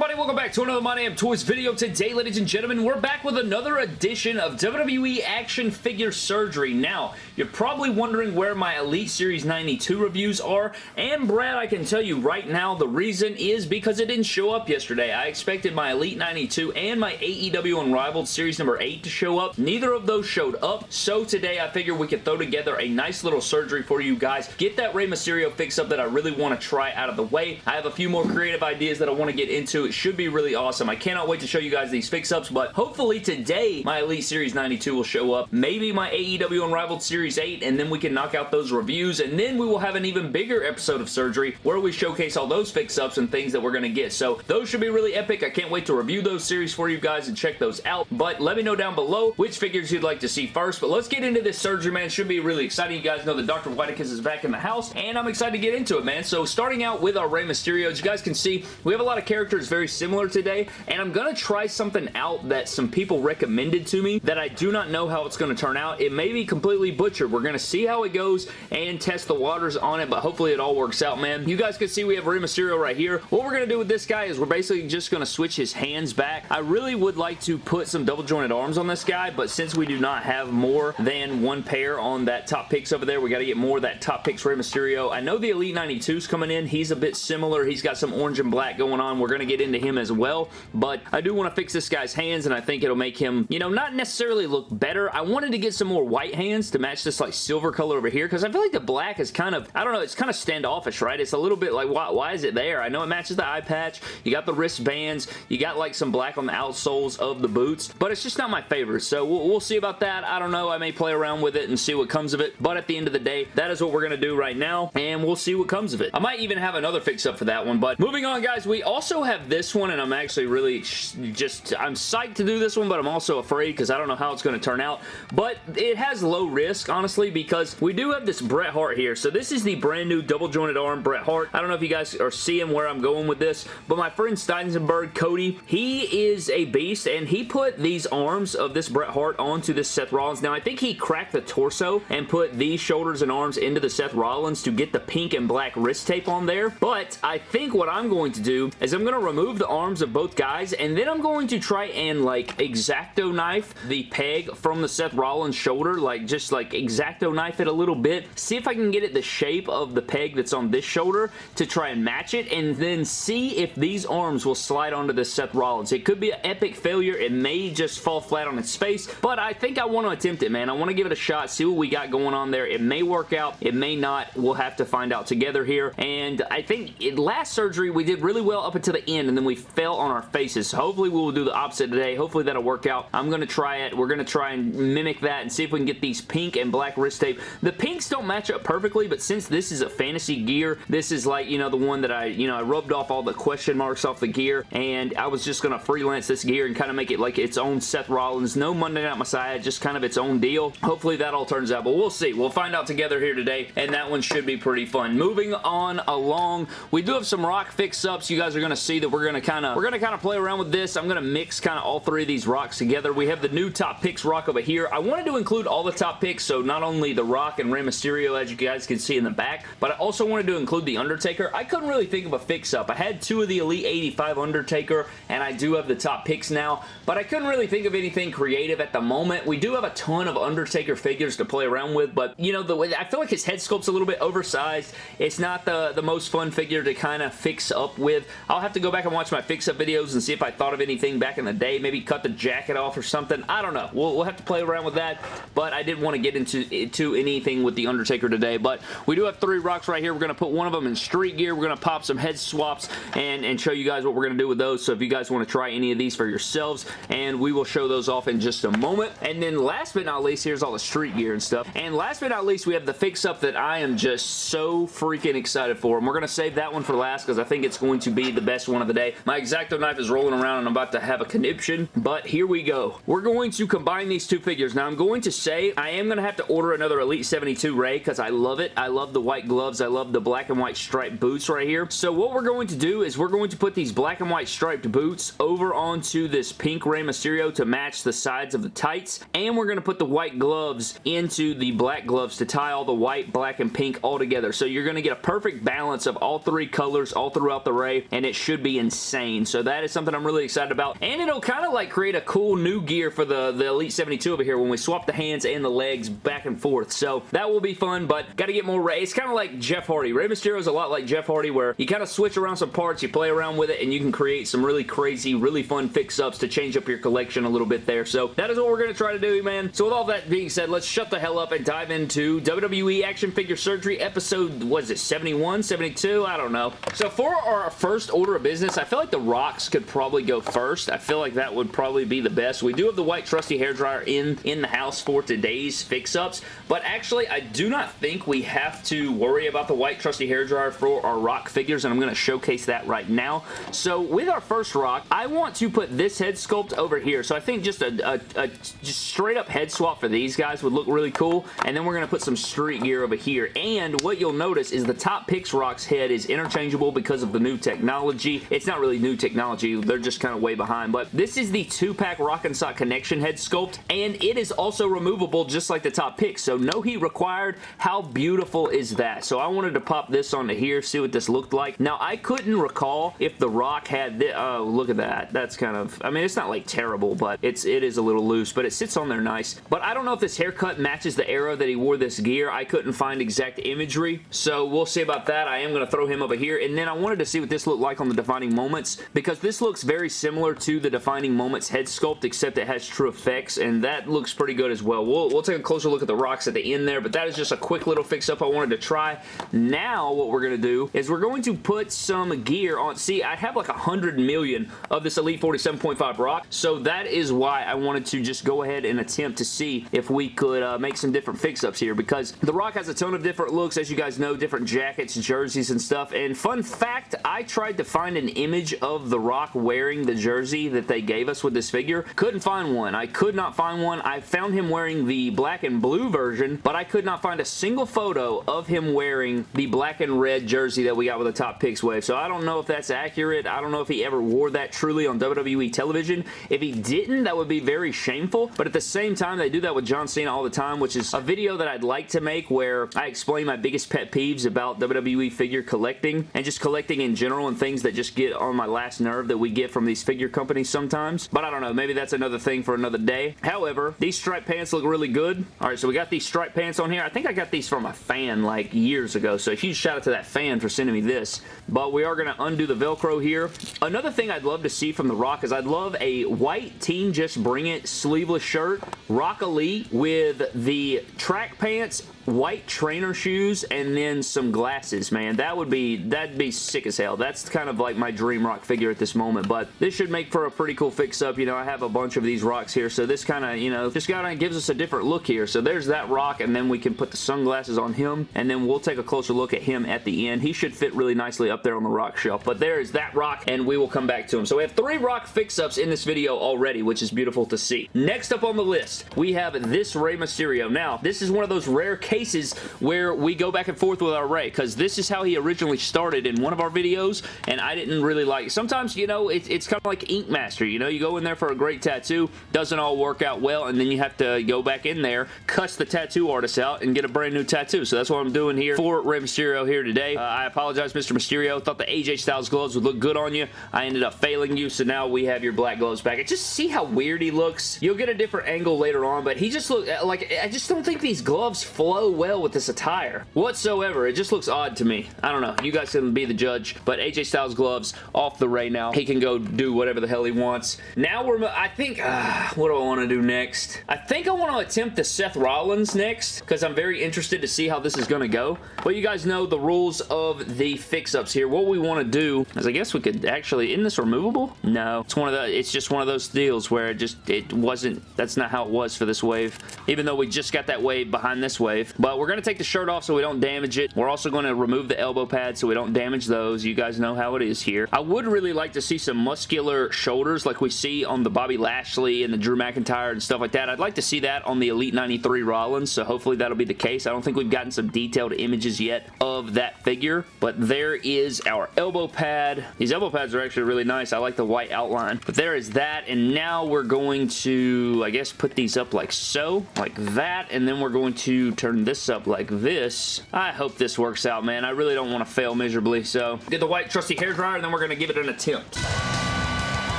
everybody? Welcome back to another My Damn Toys video. Today, ladies and gentlemen, we're back with another edition of WWE Action Figure Surgery. Now, you're probably wondering where my Elite Series 92 reviews are, and Brad, I can tell you right now, the reason is because it didn't show up yesterday. I expected my Elite 92 and my AEW Unrivaled Series number 8 to show up. Neither of those showed up, so today I figured we could throw together a nice little surgery for you guys. Get that Rey Mysterio fix-up that I really want to try out of the way. I have a few more creative ideas that I want to get into. It should be really awesome. I cannot wait to show you guys these fix-ups, but hopefully today my Elite Series 92 will show up. Maybe my AEW Unrivaled Series 8, and then we can knock out those reviews, and then we will have an even bigger episode of Surgery where we showcase all those fix-ups and things that we're going to get. So those should be really epic. I can't wait to review those series for you guys and check those out, but let me know down below which figures you'd like to see first, but let's get into this Surgery, man. Should be really exciting. You guys know that Dr. Whitekiss is back in the house, and I'm excited to get into it, man. So starting out with our Rey Mysterio, as you guys can see, we have a lot of characters very similar today, and I'm going to try something out that some people recommended to me that I do not know how it's going to turn out. It may be completely butchered. We're going to see how it goes and test the waters on it, but hopefully it all works out, man. You guys can see we have Rey Mysterio right here. What we're going to do with this guy is we're basically just going to switch his hands back. I really would like to put some double jointed arms on this guy, but since we do not have more than one pair on that top picks over there, we got to get more of that top picks Rey Mysterio. I know the Elite 92 is coming in. He's a bit similar. He's got some orange and black going on. We're going to get into him as well, but I do want to fix this guy's hands, and I think it'll make him, you know, not necessarily look better. I wanted to get some more white hands to match this, like, silver color over here, because I feel like the black is kind of, I don't know, it's kind of standoffish, right? It's a little bit like, why, why is it there? I know it matches the eye patch. You got the wristbands. You got, like, some black on the outsoles of the boots, but it's just not my favorite, so we'll, we'll see about that. I don't know. I may play around with it and see what comes of it, but at the end of the day, that is what we're going to do right now, and we'll see what comes of it. I might even have another fix-up for that one, but moving on, guys, we also have this one, and I'm actually really just, I'm psyched to do this one, but I'm also afraid because I don't know how it's going to turn out, but it has low risk, honestly, because we do have this Bret Hart here, so this is the brand new double jointed arm Bret Hart. I don't know if you guys are seeing where I'm going with this, but my friend Steinsenberg, Cody, he is a beast, and he put these arms of this Bret Hart onto this Seth Rollins. Now, I think he cracked the torso and put these shoulders and arms into the Seth Rollins to get the pink and black wrist tape on there, but I think what I'm going to do is I'm going to remove the arms of both guys, and then I'm going to try and, like, X-Acto knife the peg from the Seth Rollins shoulder, like, just, like, X-Acto knife it a little bit, see if I can get it the shape of the peg that's on this shoulder to try and match it, and then see if these arms will slide onto the Seth Rollins. It could be an epic failure. It may just fall flat on its face, but I think I want to attempt it, man. I want to give it a shot, see what we got going on there. It may work out. It may not. We'll have to find out together here, and I think in last surgery, we did really well up until the end, and then we fell on our faces. So hopefully, we will do the opposite today. Hopefully, that'll work out. I'm going to try it. We're going to try and mimic that and see if we can get these pink and black wrist tape. The pinks don't match up perfectly, but since this is a fantasy gear, this is like, you know, the one that I, you know, I rubbed off all the question marks off the gear, and I was just going to freelance this gear and kind of make it like its own Seth Rollins. No Monday Night Messiah, just kind of its own deal. Hopefully, that all turns out, but we'll see. We'll find out together here today, and that one should be pretty fun. Moving on along, we do have some rock fix-ups. You guys are going to see that we're going to kind of, we're going to kind of play around with this. I'm going to mix kind of all three of these rocks together. We have the new top picks rock over here. I wanted to include all the top picks, so not only the rock and Rey Mysterio, as you guys can see in the back, but I also wanted to include the Undertaker. I couldn't really think of a fix-up. I had two of the Elite 85 Undertaker, and I do have the top picks now, but I couldn't really think of anything creative at the moment. We do have a ton of Undertaker figures to play around with, but, you know, the way I feel like his head sculpt's a little bit oversized. It's not the, the most fun figure to kind of fix up with. I'll have to go back and watch my fix-up videos and see if I thought of anything back in the day. Maybe cut the jacket off or something. I don't know. We'll, we'll have to play around with that, but I didn't want to get into, into anything with The Undertaker today, but we do have three rocks right here. We're going to put one of them in street gear. We're going to pop some head swaps and, and show you guys what we're going to do with those, so if you guys want to try any of these for yourselves, and we will show those off in just a moment. And then last but not least, here's all the street gear and stuff. And last but not least, we have the fix-up that I am just so freaking excited for. And we're going to save that one for last because I think it's going to be the best one of the day. My X-Acto knife is rolling around and I'm about to have a conniption, but here we go. We're going to combine these two figures. Now, I'm going to say I am going to have to order another Elite 72 Rey because I love it. I love the white gloves. I love the black and white striped boots right here. So what we're going to do is we're going to put these black and white striped boots over onto this pink Rey Mysterio to match the sides of the tights, and we're going to put the white gloves into the black gloves to tie all the white, black, and pink all together. So you're going to get a perfect balance of all three colors all throughout the Rey and it should be insane. So that is something I'm really excited about. And it'll kind of like create a cool new gear for the, the Elite 72 over here when we swap the hands and the legs back and forth. So that will be fun, but got to get more Rey. It's kind of like Jeff Hardy. Rey Mysterio is a lot like Jeff Hardy where you kind of switch around some parts, you play around with it, and you can create some really crazy, really fun fix-ups to change up your collection a little bit there. So that is what we're going to try to do, man. So with all that being said, let's shut the hell up and dive into WWE Action Figure Surgery episode, was it 71, 72? I don't know. So for our first order of business, I feel like the Rocks could probably go first. I feel like that would probably be the best. We do have the white trusty hairdryer in, in the house for today's fix-ups, but actually I do not think we have to worry about the white trusty hairdryer for our Rock figures, and I'm going to showcase that right now. So with our first Rock, I want to put this head sculpt over here. So I think just a, a, a just straight up head swap for these guys would look really cool, and then we're going to put some street gear over here. And what you'll notice is the top Picks Rock's head is interchangeable because of the new technology. It's not really new technology. They're just kind of way behind, but this is the two-pack Rock and Sock Connection head sculpt, and it is also removable just like the top Picks, so no heat required. How beautiful is that? So I wanted to pop this onto here, see what this looked like. Now, I couldn't recall if The Rock had this. Oh, look at that. That's kind of, I mean, it's not like terrible, but it's, it is a little loose, but it sits on there nice. But I don't know if this haircut matches the era that he wore this gear. I couldn't find exact imagery, so we'll see about that. I am going to throw him over here, and then I wanted to see what this looked like on the Defining Moments, because this looks very similar to the Defining Moments head sculpt, except it has TrueFX, and that looks pretty good as well. We'll, we'll take a closer look at the rocks at the end there, but that is just a quick little fix-up I wanted to try. Now, what we're going to do is we're going to put some gear on. See, I have like a hundred million of this Elite 47.5 rock, so that is why I wanted to just go ahead and attempt to see if we could uh, make some different fix-ups here, because the rock has a ton of different looks, as you guys know, different jackets, jerseys, and stuff, and fun fact, I tried to find an image of the rock wearing the jersey that they gave us with this figure. Couldn't find one. I could not find one. I found him wearing the black and blue version, but I could not find a single photo of him wearing the black and red jersey that we got with the top picks wave. So I don't know if that's accurate. I don't know if he ever wore that truly on WWE television. If he didn't, that would be very shameful. But at the same time, they do that with John Cena all the time, which is a video that I'd like to make where I explain my biggest pet peeves about WWE figure collecting and just collecting in general and things that just get on my last nerve that we get from these figure companies sometimes. But I don't know. Maybe that's another thing for another day. However, these striped pants look really good. Right, so we got these striped pants on here. I think I got these from a fan like years ago, so huge shout out to that fan for sending me this. But we are going to undo the Velcro here. Another thing I'd love to see from The Rock is I'd love a white Team Just Bring It sleeveless shirt, Rock Elite with the track pants white trainer shoes and then some glasses, man. That would be, that'd be sick as hell. That's kind of like my dream rock figure at this moment, but this should make for a pretty cool fix-up. You know, I have a bunch of these rocks here, so this kind of, you know, just kind of gives us a different look here. So there's that rock, and then we can put the sunglasses on him, and then we'll take a closer look at him at the end. He should fit really nicely up there on the rock shelf, but there is that rock, and we will come back to him. So we have three rock fix-ups in this video already, which is beautiful to see. Next up on the list, we have this Rey Mysterio. Now, this is one of those rare cases cases where we go back and forth with our Rey because this is how he originally started in one of our videos and I didn't really like. Sometimes, you know, it, it's kind of like Ink Master. You know, you go in there for a great tattoo, doesn't all work out well, and then you have to go back in there, cuss the tattoo artist out, and get a brand new tattoo. So that's what I'm doing here for Rey Mysterio here today. Uh, I apologize, Mr. Mysterio. Thought the AJ Styles gloves would look good on you. I ended up failing you, so now we have your black gloves back. And just see how weird he looks. You'll get a different angle later on, but he just look like I just don't think these gloves flow well with this attire whatsoever. It just looks odd to me. I don't know. You guys can be the judge, but AJ Styles gloves off the Rey now. He can go do whatever the hell he wants. Now we're, I think, uh, what do I want to do next? I think I want to attempt the Seth Rollins next because I'm very interested to see how this is going to go. But you guys know the rules of the fix-ups here. What we want to do is I guess we could actually, isn't this removable? No. It's one of the, it's just one of those deals where it just, it wasn't, that's not how it was for this wave. Even though we just got that wave behind this wave. But we're going to take the shirt off so we don't damage it. We're also going to remove the elbow pads so we don't damage those. You guys know how it is here. I would really like to see some muscular shoulders like we see on the Bobby Lashley and the Drew McIntyre and stuff like that. I'd like to see that on the Elite 93 Rollins, so hopefully that'll be the case. I don't think we've gotten some detailed images yet of that figure, but there is our elbow pad. These elbow pads are actually really nice. I like the white outline, but there is that, and now we're going to, I guess, put these up like so, like that, and then we're going to turn this up like this. I hope this works out, man. I really don't want to fail miserably, so get the white trusty hair dryer, and then we're going to give it an attempt.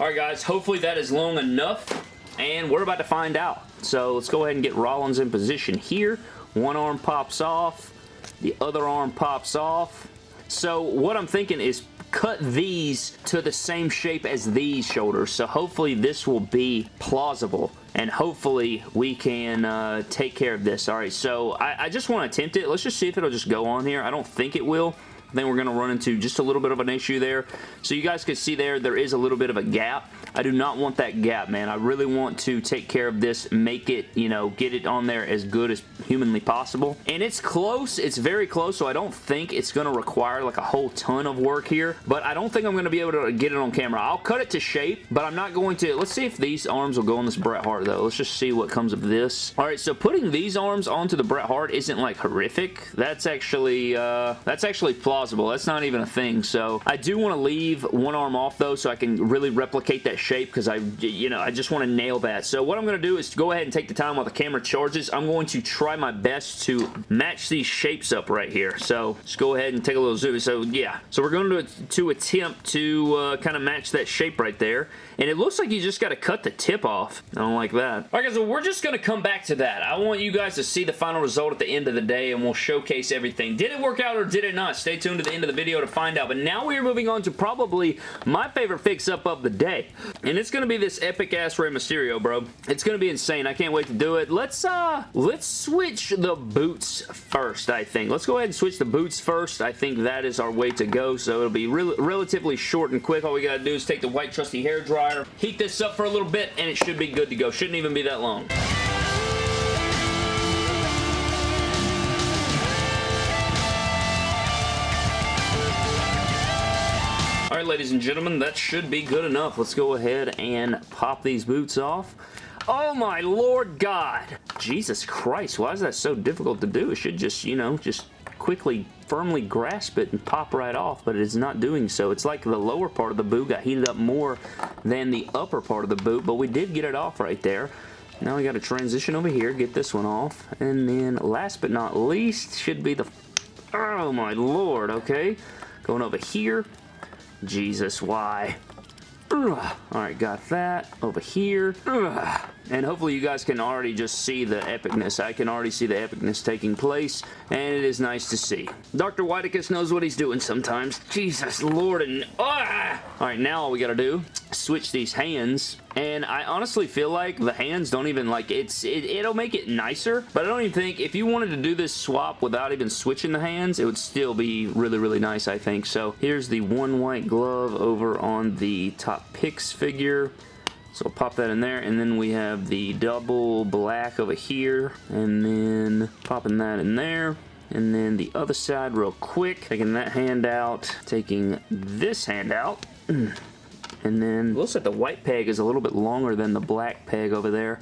Alright guys, hopefully that is long enough, and we're about to find out. So let's go ahead and get Rollins in position here. One arm pops off, the other arm pops off. So what I'm thinking is cut these to the same shape as these shoulders. So hopefully this will be plausible and hopefully we can uh, take care of this. All right, so I, I just want to attempt it. Let's just see if it'll just go on here. I don't think it will. I think we're going to run into just a little bit of an issue there. So you guys can see there, there is a little bit of a gap. I do not want that gap, man. I really want to take care of this, make it, you know, get it on there as good as humanly possible. And it's close. It's very close, so I don't think it's going to require like a whole ton of work here. But I don't think I'm going to be able to get it on camera. I'll cut it to shape, but I'm not going to. Let's see if these arms will go on this Bret Hart, though. Let's just see what comes of this. All right, so putting these arms onto the Bret Hart isn't like horrific. That's actually, uh, that's actually plausible That's not even a thing. So I do want to leave one arm off though so I can really replicate that shape because I, you know, I just want to nail that. So what I'm going to do is go ahead and take the time while the camera charges. I'm going to try my best to match these shapes up right here. So just go ahead and take a little zoom. So yeah, so we're going to, to attempt to uh, kind of match that shape right there. And it looks like you just got to cut the tip off. I don't like that. All right, guys, so we're just going to come back to that. I want you guys to see the final result at the end of the day, and we'll showcase everything. Did it work out or did it not? Stay tuned to the end of the video to find out. But now we are moving on to probably my favorite fix-up of the day. And it's going to be this epic-ass Rey Mysterio, bro. It's going to be insane. I can't wait to do it. Let's, uh, let's switch the boots first, I think. Let's go ahead and switch the boots first. I think that is our way to go. So it'll be re relatively short and quick. All we got to do is take the white trusty hair dryer. Heat this up for a little bit and it should be good to go. Shouldn't even be that long. Alright ladies and gentlemen, that should be good enough. Let's go ahead and pop these boots off. Oh my lord god! Jesus Christ, why is that so difficult to do? It should just, you know, just quickly firmly grasp it and pop right off, but it is not doing so. It's like the lower part of the boot got heated up more than the upper part of the boot, but we did get it off right there. Now we got to transition over here, get this one off, and then last but not least should be the... Oh my lord, okay. Going over here. Jesus, why? Alright, got that. Over here. And hopefully you guys can already just see the epicness. I can already see the epicness taking place, and it is nice to see. Dr. Whiteicus knows what he's doing sometimes. Jesus Lord and... Ah! Alright, now all we gotta do, switch these hands, and I honestly feel like the hands don't even, like, it's it, it'll make it nicer, but I don't even think, if you wanted to do this swap without even switching the hands, it would still be really, really nice, I think. So here's the one white glove over on the top picks figure. So pop that in there, and then we have the double black over here, and then popping that in there. And then the other side real quick, taking that hand out, taking this hand out, and then looks like the white peg is a little bit longer than the black peg over there.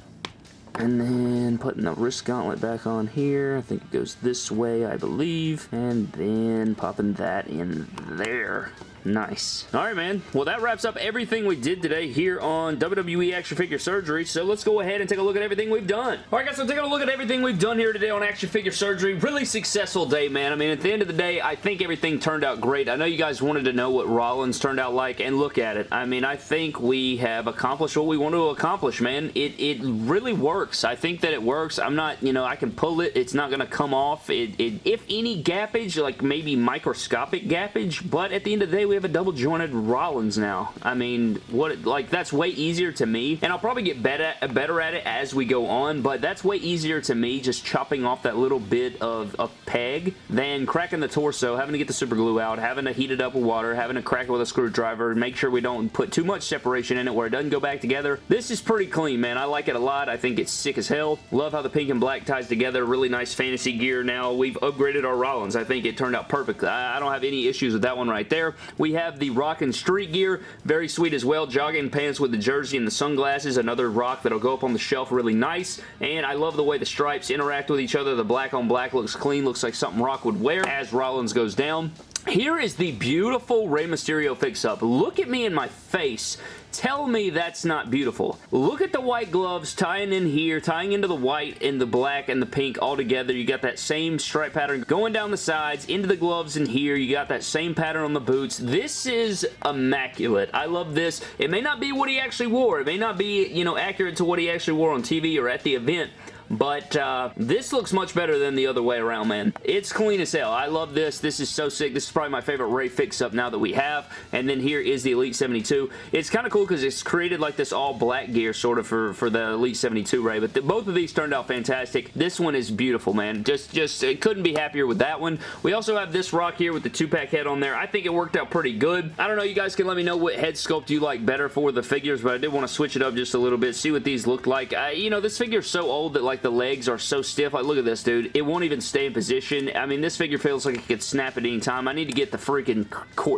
And then putting the wrist gauntlet back on here. I think it goes this way, I believe. And then popping that in there. Nice. Alright, man. Well, that wraps up everything we did today here on WWE Action Figure Surgery, so let's go ahead and take a look at everything we've done. Alright, guys, so taking a look at everything we've done here today on Action Figure Surgery. Really successful day, man. I mean, at the end of the day, I think everything turned out great. I know you guys wanted to know what Rollins turned out like, and look at it. I mean, I think we have accomplished what we want to accomplish, man. It, it really works. I think that it works. I'm not, you know, I can pull it. It's not going to come off. It, it, if any gappage, like maybe microscopic gappage, but at the end of the day, we have a double jointed Rollins now. I mean, what like that's way easier to me, and I'll probably get better, better at it as we go on, but that's way easier to me just chopping off that little bit of a peg than cracking the torso, having to get the super glue out, having to heat it up with water, having to crack it with a screwdriver, make sure we don't put too much separation in it where it doesn't go back together. This is pretty clean, man. I like it a lot. I think it's sick as hell. Love how the pink and black ties together. Really nice fantasy gear now. We've upgraded our Rollins. I think it turned out perfect. I don't have any issues with that one right there. We have the Rock and Street gear. Very sweet as well. Jogging pants with the jersey and the sunglasses. Another rock that'll go up on the shelf really nice. And I love the way the stripes interact with each other. The black on black looks clean. Looks like something Rock would wear as Rollins goes down. Here is the beautiful Rey Mysterio fix-up. Look at me in my face Tell me that's not beautiful. Look at the white gloves tying in here, tying into the white and the black and the pink all together. You got that same stripe pattern going down the sides, into the gloves in here. You got that same pattern on the boots. This is immaculate. I love this. It may not be what he actually wore. It may not be, you know, accurate to what he actually wore on TV or at the event, but uh, this looks much better than the other way around, man. It's clean as hell. I love this. This is so sick. This is probably my favorite Rey fix-up now that we have. And then here is the Elite 72. It's kind of cool because it's created like this all black gear sort of for, for the Elite 72 Rey. But the, both of these turned out fantastic. This one is beautiful, man. Just, just couldn't be happier with that one. We also have this rock here with the two-pack head on there. I think it worked out pretty good. I don't know. You guys can let me know what head sculpt you like better for the figures, but I did want to switch it up just a little bit, see what these look like. I, you know, this figure is so old that like like the legs are so stiff. Like, look at this, dude. It won't even stay in position. I mean, this figure feels like it could snap at any time. I need to get the freaking,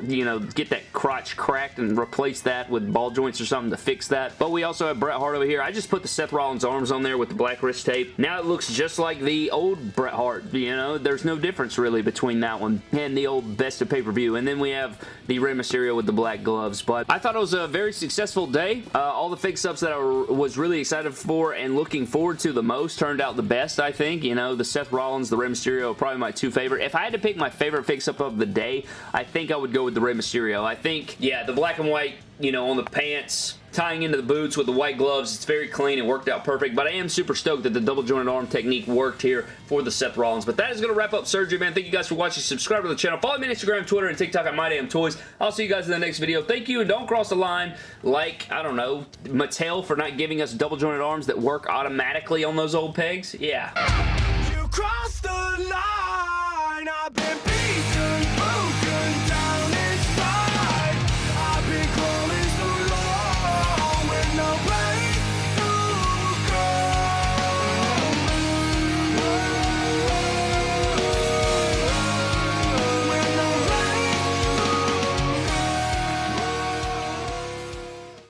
you know, get that crotch cracked and replace that with ball joints or something to fix that. But we also have Bret Hart over here. I just put the Seth Rollins arms on there with the black wrist tape. Now it looks just like the old Bret Hart, you know? There's no difference really between that one and the old Best of Pay-Per-View. And then we have the Rey Mysterio with the black gloves. But I thought it was a very successful day. Uh, all the fix-ups that I was really excited for and looking forward to the most turned out the best, I think. You know, the Seth Rollins, the Rey Mysterio probably my two favorite. If I had to pick my favorite fix-up of the day, I think I would go with the Rey Mysterio. I think, yeah, the black and white, you know, on the pants, tying into the boots with the white gloves. It's very clean. It worked out perfect, but I am super stoked that the double jointed arm technique worked here for the Seth Rollins. But that is going to wrap up surgery, man. Thank you guys for watching. Subscribe to the channel. Follow me on Instagram, Twitter, and TikTok at MyDamnToys. I'll see you guys in the next video. Thank you, and don't cross the line like, I don't know, Mattel for not giving us double jointed arms that work automatically on those old pegs. Yeah. You crossed the line.